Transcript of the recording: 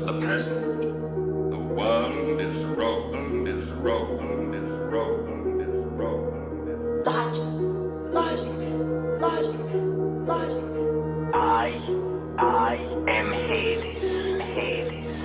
the present. The world is broken. is broken. is broken. is rolling. Is Logic, logic, logic, logic. I, I am Hades. Hades.